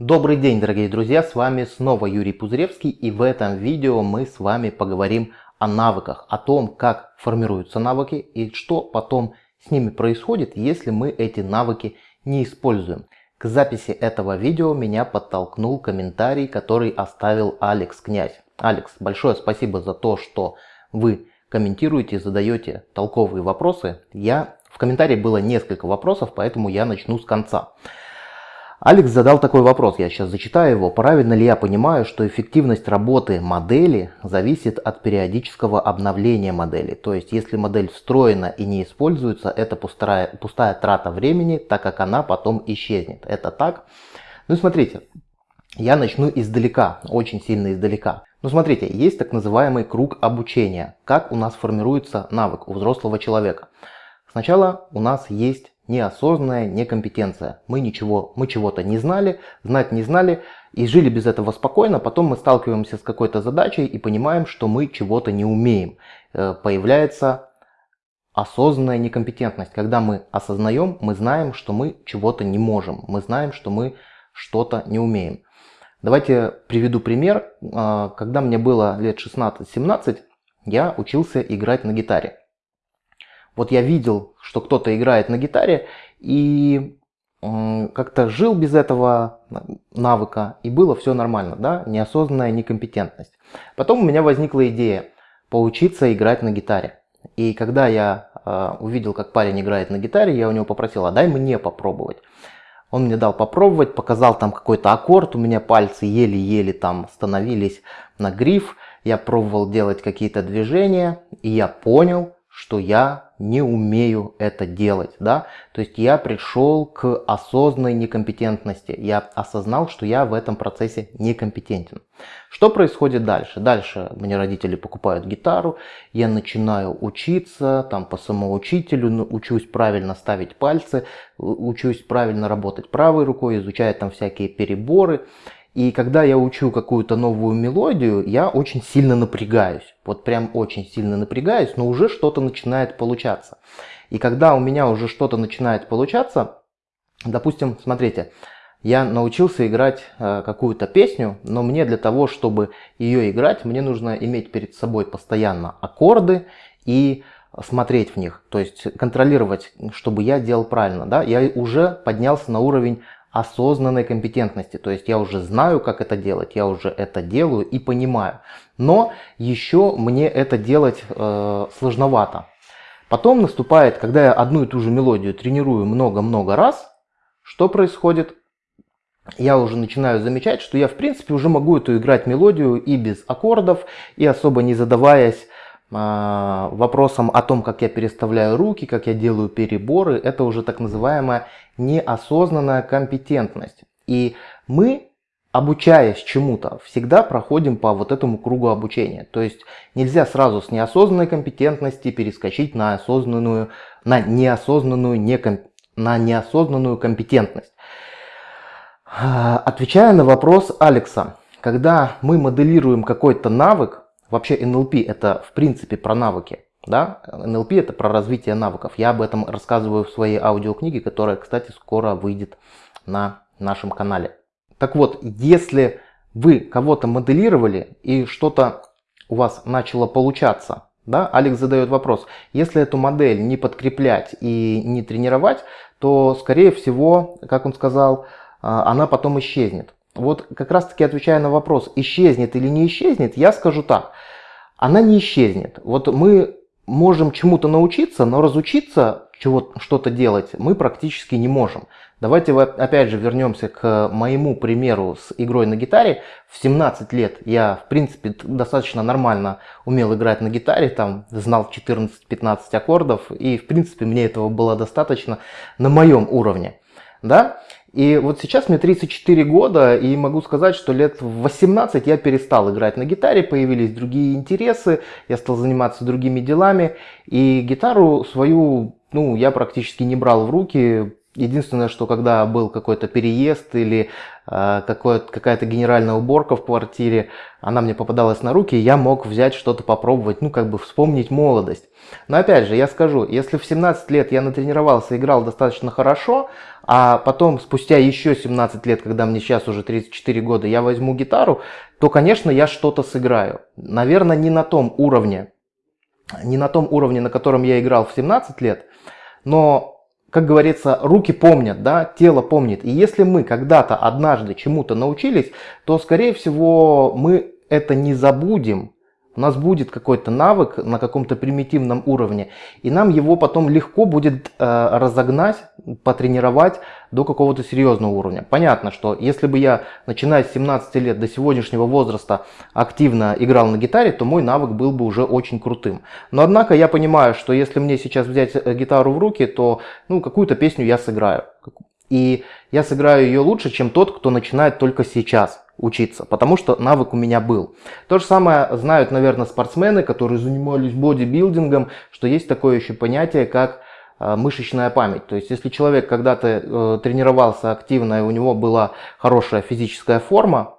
Добрый день, дорогие друзья, с вами снова Юрий Пузыревский и в этом видео мы с вами поговорим о навыках, о том, как формируются навыки и что потом с ними происходит, если мы эти навыки не используем. К записи этого видео меня подтолкнул комментарий, который оставил Алекс Князь. Алекс, большое спасибо за то, что вы комментируете, задаете толковые вопросы. Я В комментарии было несколько вопросов, поэтому я начну с конца. Алекс задал такой вопрос, я сейчас зачитаю его. Правильно ли я понимаю, что эффективность работы модели зависит от периодического обновления модели? То есть, если модель встроена и не используется, это пустая, пустая трата времени, так как она потом исчезнет. Это так? Ну, смотрите, я начну издалека, очень сильно издалека. Ну, смотрите, есть так называемый круг обучения. Как у нас формируется навык у взрослого человека? Сначала у нас есть неосознанная некомпетенция. Мы ничего, мы чего-то не знали, знать не знали и жили без этого спокойно. Потом мы сталкиваемся с какой-то задачей и понимаем, что мы чего-то не умеем. Э, появляется осознанная некомпетентность. Когда мы осознаем, мы знаем, что мы чего-то не можем. Мы знаем, что мы что-то не умеем. Давайте приведу пример. Э, когда мне было лет 16-17, я учился играть на гитаре. Вот я видел, что кто-то играет на гитаре и как-то жил без этого навыка, и было все нормально, да, неосознанная некомпетентность. Потом у меня возникла идея поучиться играть на гитаре. И когда я э, увидел, как парень играет на гитаре, я у него попросил, а дай мне попробовать. Он мне дал попробовать, показал там какой-то аккорд, у меня пальцы еле-еле там становились на гриф, я пробовал делать какие-то движения, и я понял, что я не умею это делать, да, то есть я пришел к осознанной некомпетентности, я осознал, что я в этом процессе некомпетентен. Что происходит дальше? Дальше мне родители покупают гитару, я начинаю учиться, там по самоучителю, ну, учусь правильно ставить пальцы, учусь правильно работать правой рукой, изучаю там всякие переборы, и когда я учу какую-то новую мелодию, я очень сильно напрягаюсь. Вот прям очень сильно напрягаюсь, но уже что-то начинает получаться. И когда у меня уже что-то начинает получаться, допустим, смотрите, я научился играть э, какую-то песню, но мне для того, чтобы ее играть, мне нужно иметь перед собой постоянно аккорды и смотреть в них, то есть контролировать, чтобы я делал правильно. Да? Я уже поднялся на уровень осознанной компетентности. То есть я уже знаю, как это делать, я уже это делаю и понимаю. Но еще мне это делать э, сложновато. Потом наступает, когда я одну и ту же мелодию тренирую много-много раз, что происходит? Я уже начинаю замечать, что я в принципе уже могу эту играть мелодию и без аккордов, и особо не задаваясь вопросом о том, как я переставляю руки, как я делаю переборы. Это уже так называемая неосознанная компетентность. И мы, обучаясь чему-то, всегда проходим по вот этому кругу обучения. То есть нельзя сразу с неосознанной компетентности перескочить на осознанную, на неосознанную, неком, на неосознанную компетентность. Отвечая на вопрос Алекса, когда мы моделируем какой-то навык, вообще NLP это в принципе про навыки, да? НЛП это про развитие навыков. Я об этом рассказываю в своей аудиокниге, которая, кстати, скоро выйдет на нашем канале. Так вот, если вы кого-то моделировали и что-то у вас начало получаться, да, Алекс задает вопрос, если эту модель не подкреплять и не тренировать, то, скорее всего, как он сказал, а, она потом исчезнет. Вот как раз таки отвечая на вопрос, исчезнет или не исчезнет, я скажу так. Она не исчезнет. Вот мы можем чему-то научиться, но разучиться что-то делать мы практически не можем. Давайте опять же вернемся к моему примеру с игрой на гитаре. В 17 лет я, в принципе, достаточно нормально умел играть на гитаре, там знал 14-15 аккордов, и, в принципе, мне этого было достаточно на моем уровне. Да? И вот сейчас мне 34 года, и могу сказать, что лет в 18 я перестал играть на гитаре, появились другие интересы, я стал заниматься другими делами, и гитару свою, ну, я практически не брал в руки, Единственное, что когда был какой-то переезд или э, какая-то генеральная уборка в квартире, она мне попадалась на руки, я мог взять что-то попробовать, ну как бы вспомнить молодость. Но опять же, я скажу, если в 17 лет я натренировался, играл достаточно хорошо, а потом спустя еще 17 лет, когда мне сейчас уже 34 года, я возьму гитару, то, конечно, я что-то сыграю. Наверное, не на том уровне, не на том уровне, на котором я играл в 17 лет, но как говорится, руки помнят, да, тело помнит. И если мы когда-то однажды чему-то научились, то, скорее всего, мы это не забудем, у нас будет какой-то навык на каком-то примитивном уровне, и нам его потом легко будет э, разогнать, потренировать до какого-то серьезного уровня. Понятно, что если бы я, начиная с 17 лет до сегодняшнего возраста, активно играл на гитаре, то мой навык был бы уже очень крутым. Но однако я понимаю, что если мне сейчас взять э, гитару в руки, то ну, какую-то песню я сыграю. И я сыграю ее лучше, чем тот, кто начинает только сейчас учиться, потому что навык у меня был. То же самое знают, наверное, спортсмены, которые занимались бодибилдингом, что есть такое еще понятие, как э, мышечная память. То есть, если человек когда-то э, тренировался активно, и у него была хорошая физическая форма,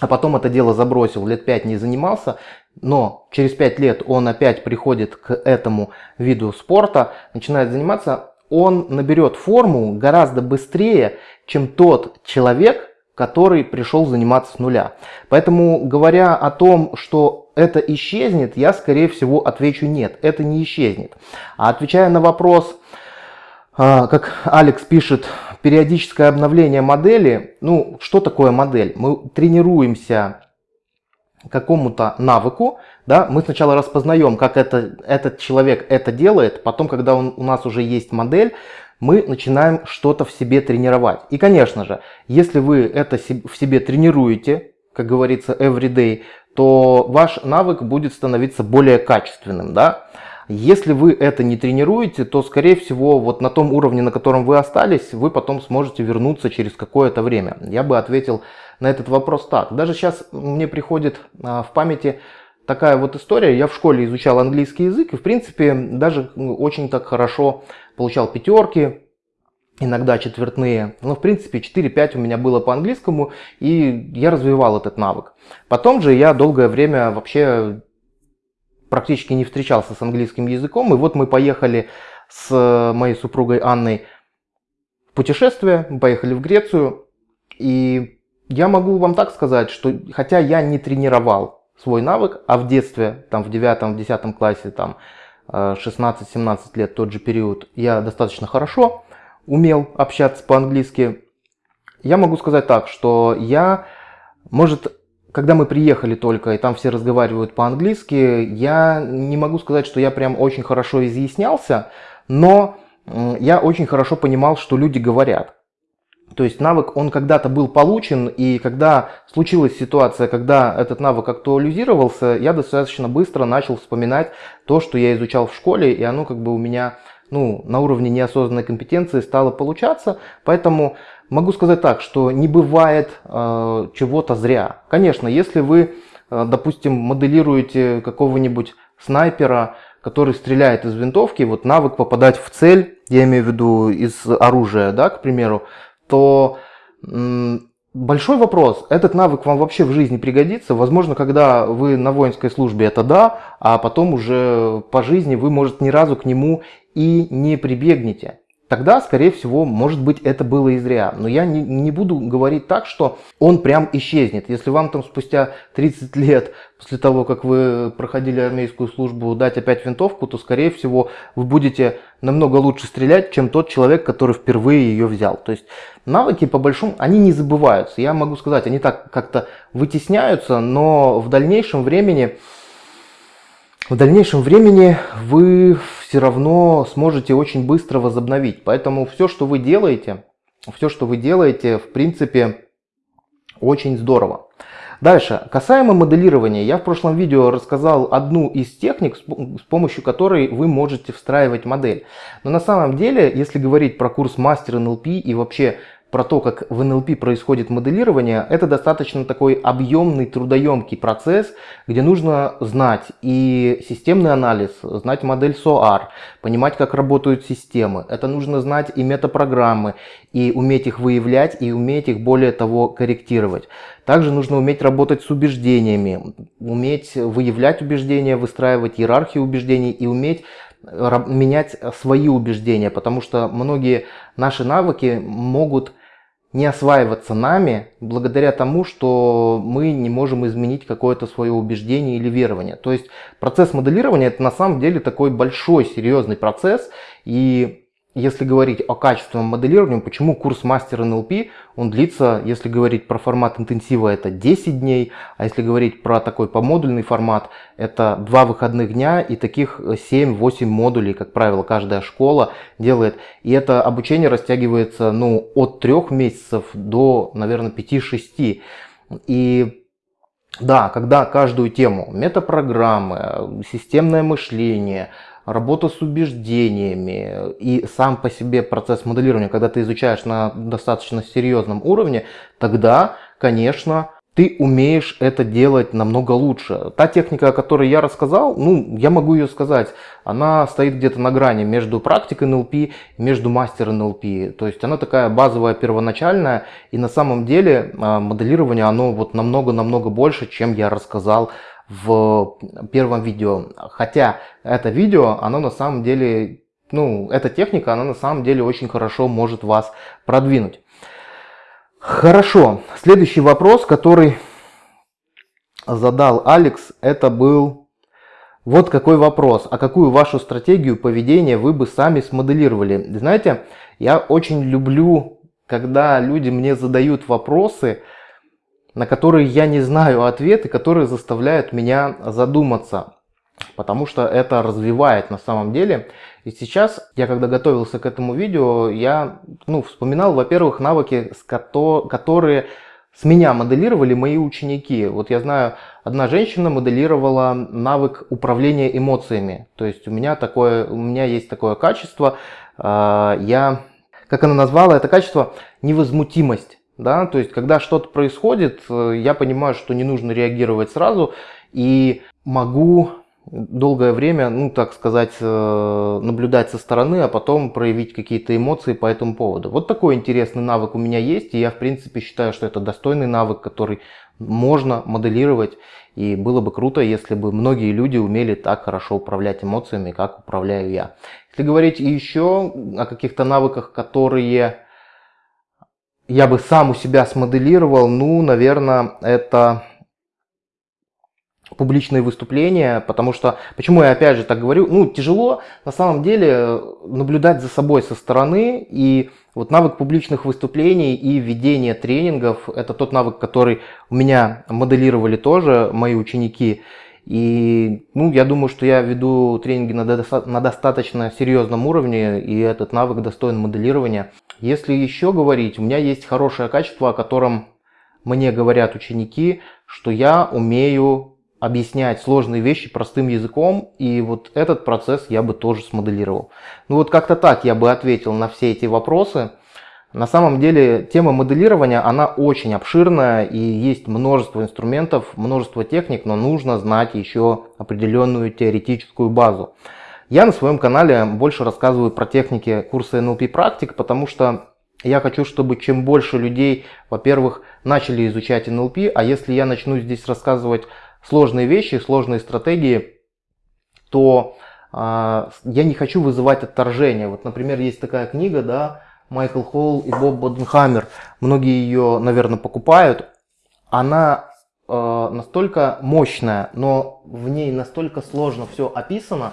а потом это дело забросил, лет 5 не занимался, но через 5 лет он опять приходит к этому виду спорта, начинает заниматься, он наберет форму гораздо быстрее, чем тот человек, который пришел заниматься с нуля. Поэтому, говоря о том, что это исчезнет, я, скорее всего, отвечу нет, это не исчезнет. А отвечая на вопрос, а, как Алекс пишет, периодическое обновление модели, ну, что такое модель? Мы тренируемся какому-то навыку, да, мы сначала распознаем, как это, этот человек это делает, потом, когда он, у нас уже есть модель, мы начинаем что-то в себе тренировать. И, конечно же, если вы это в себе тренируете, как говорится, everyday, то ваш навык будет становиться более качественным, да. Если вы это не тренируете, то, скорее всего, вот на том уровне, на котором вы остались, вы потом сможете вернуться через какое-то время. Я бы ответил на этот вопрос так. Даже сейчас мне приходит а, в памяти такая вот история. Я в школе изучал английский язык и, в принципе, даже очень так хорошо получал пятерки, иногда четвертные. Но, в принципе, 4-5 у меня было по английскому, и я развивал этот навык. Потом же я долгое время вообще практически не встречался с английским языком. И вот мы поехали с моей супругой Анной в путешествие, поехали в Грецию. И я могу вам так сказать, что хотя я не тренировал свой навык, а в детстве, там в 9-10 классе, там 16-17 лет, тот же период, я достаточно хорошо умел общаться по-английски. Я могу сказать так, что я, может, когда мы приехали только, и там все разговаривают по-английски, я не могу сказать, что я прям очень хорошо изъяснялся, но я очень хорошо понимал, что люди говорят. То есть навык, он когда-то был получен, и когда случилась ситуация, когда этот навык актуализировался, я достаточно быстро начал вспоминать то, что я изучал в школе, и оно как бы у меня ну, на уровне неосознанной компетенции стало получаться. Поэтому могу сказать так, что не бывает э, чего-то зря. Конечно, если вы, э, допустим, моделируете какого-нибудь снайпера, который стреляет из винтовки, вот навык попадать в цель, я имею в виду из оружия, да, к примеру, то большой вопрос, этот навык вам вообще в жизни пригодится? Возможно, когда вы на воинской службе, это да, а потом уже по жизни вы, может, ни разу к нему и не прибегнете тогда, скорее всего, может быть, это было и зря. Но я не, не буду говорить так, что он прям исчезнет. Если вам там спустя 30 лет, после того, как вы проходили армейскую службу, дать опять винтовку, то, скорее всего, вы будете намного лучше стрелять, чем тот человек, который впервые ее взял. То есть навыки, по большому, они не забываются. Я могу сказать, они так как-то вытесняются, но в дальнейшем времени в дальнейшем времени вы все равно сможете очень быстро возобновить. Поэтому все, что вы делаете, все, что вы делаете, в принципе, очень здорово. Дальше, касаемо моделирования, я в прошлом видео рассказал одну из техник, с помощью которой вы можете встраивать модель. Но на самом деле, если говорить про курс мастер НЛП и вообще про то, как в НЛП происходит моделирование, это достаточно такой объемный, трудоемкий процесс, где нужно знать и системный анализ, знать модель SOAR, понимать, как работают системы. Это нужно знать и метапрограммы, и уметь их выявлять, и уметь их, более того, корректировать. Также нужно уметь работать с убеждениями, уметь выявлять убеждения, выстраивать иерархию убеждений и уметь менять свои убеждения, потому что многие наши навыки могут не осваиваться нами благодаря тому, что мы не можем изменить какое-то свое убеждение или верование. То есть процесс моделирования это на самом деле такой большой, серьезный процесс. И если говорить о качественном моделировании, почему курс мастер НЛП, он длится, если говорить про формат интенсива, это 10 дней, а если говорить про такой помодульный формат, это 2 выходных дня и таких 7-8 модулей, как правило, каждая школа делает. И это обучение растягивается ну, от 3 месяцев до, наверное, 5-6. И да, когда каждую тему, метапрограммы, системное мышление, работа с убеждениями и сам по себе процесс моделирования, когда ты изучаешь на достаточно серьезном уровне, тогда, конечно, ты умеешь это делать намного лучше. Та техника, о которой я рассказал, ну, я могу ее сказать, она стоит где-то на грани между практикой НЛП, между мастер НЛП. То есть она такая базовая, первоначальная, и на самом деле а, моделирование, оно вот намного-намного больше, чем я рассказал в первом видео. Хотя это видео, оно на самом деле, ну, эта техника, она на самом деле очень хорошо может вас продвинуть. Хорошо, следующий вопрос, который задал Алекс, это был вот какой вопрос. А какую вашу стратегию поведения вы бы сами смоделировали? Знаете, я очень люблю, когда люди мне задают вопросы, на которые я не знаю ответы, которые заставляют меня задуматься. Потому что это развивает на самом деле. И сейчас, я когда готовился к этому видео, я ну, вспоминал, во-первых, навыки, которые с меня моделировали мои ученики. Вот я знаю, одна женщина моделировала навык управления эмоциями. То есть у меня, такое, у меня есть такое качество, а, я, как она назвала это качество, невозмутимость. Да? То есть, когда что-то происходит, э, я понимаю, что не нужно реагировать сразу и могу долгое время, ну так сказать, э, наблюдать со стороны, а потом проявить какие-то эмоции по этому поводу. Вот такой интересный навык у меня есть, и я в принципе считаю, что это достойный навык, который можно моделировать, и было бы круто, если бы многие люди умели так хорошо управлять эмоциями, как управляю я. Если говорить еще о каких-то навыках, которые я бы сам у себя смоделировал, ну, наверное, это публичные выступления, потому что, почему я опять же так говорю, ну, тяжело на самом деле наблюдать за собой со стороны, и вот навык публичных выступлений и ведения тренингов, это тот навык, который у меня моделировали тоже мои ученики, и ну, я думаю, что я веду тренинги на, доста на достаточно серьезном уровне, и этот навык достоин моделирования. Если еще говорить, у меня есть хорошее качество, о котором мне говорят ученики, что я умею объяснять сложные вещи простым языком, и вот этот процесс я бы тоже смоделировал. Ну вот как-то так я бы ответил на все эти вопросы. На самом деле тема моделирования, она очень обширная и есть множество инструментов, множество техник, но нужно знать еще определенную теоретическую базу. Я на своем канале больше рассказываю про техники курса NLP практик, потому что я хочу, чтобы чем больше людей, во-первых, начали изучать NLP, а если я начну здесь рассказывать сложные вещи, сложные стратегии, то э, я не хочу вызывать отторжение. Вот, например, есть такая книга, да, Майкл Холл и Боб Боденхаммер. Многие ее, наверное, покупают. Она э, настолько мощная, но в ней настолько сложно все описано.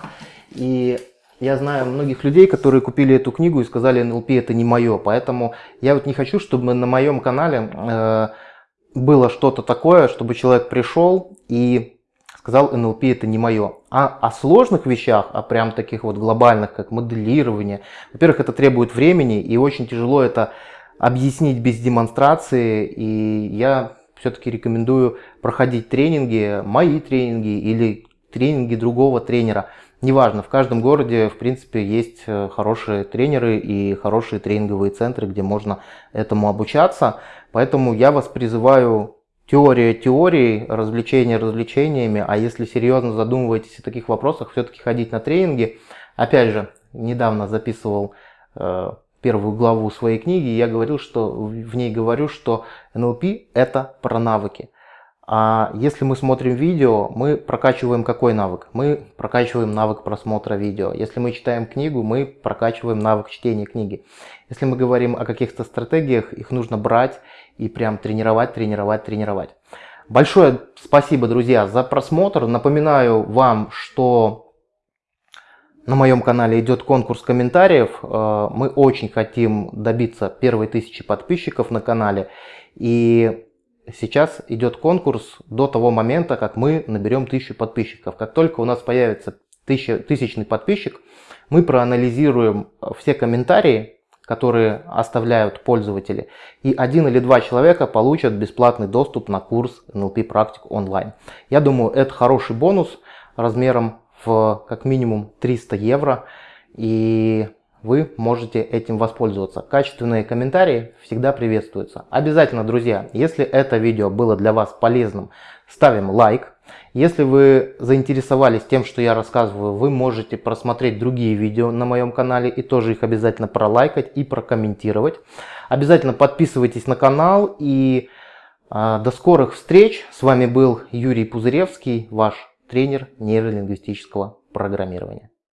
И я знаю многих людей, которые купили эту книгу и сказали, НЛП это не мое. Поэтому я вот не хочу, чтобы на моем канале э, было что-то такое, чтобы человек пришел и сказал, НЛП это не мое. А о сложных вещах, о прям таких вот глобальных, как моделирование, во-первых, это требует времени, и очень тяжело это объяснить без демонстрации, и я все-таки рекомендую проходить тренинги, мои тренинги или тренинги другого тренера. Неважно, в каждом городе, в принципе, есть э, хорошие тренеры и хорошие тренинговые центры, где можно этому обучаться. Поэтому я вас призываю теория теорией, развлечения развлечениями, а если серьезно задумываетесь о таких вопросах, все-таки ходить на тренинги. Опять же, недавно записывал э, первую главу своей книги, я говорил, что в ней говорю, что НЛП это про навыки. А если мы смотрим видео, мы прокачиваем какой навык? Мы прокачиваем навык просмотра видео. Если мы читаем книгу, мы прокачиваем навык чтения книги. Если мы говорим о каких-то стратегиях, их нужно брать и прям тренировать, тренировать, тренировать. Большое спасибо, друзья, за просмотр. Напоминаю вам, что на моем канале идет конкурс комментариев. Э, мы очень хотим добиться первой тысячи подписчиков на канале. И сейчас идет конкурс до того момента, как мы наберем тысячу подписчиков. Как только у нас появится тысяча, тысячный подписчик, мы проанализируем все комментарии, которые оставляют пользователи. И один или два человека получат бесплатный доступ на курс NLP практик онлайн. Я думаю, это хороший бонус размером в как минимум 300 евро. И вы можете этим воспользоваться. Качественные комментарии всегда приветствуются. Обязательно, друзья, если это видео было для вас полезным, ставим лайк. Если вы заинтересовались тем, что я рассказываю, вы можете просмотреть другие видео на моем канале и тоже их обязательно пролайкать и прокомментировать. Обязательно подписывайтесь на канал и э, до скорых встреч. С вами был Юрий Пузыревский, ваш тренер нейролингвистического программирования.